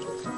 좋습니다.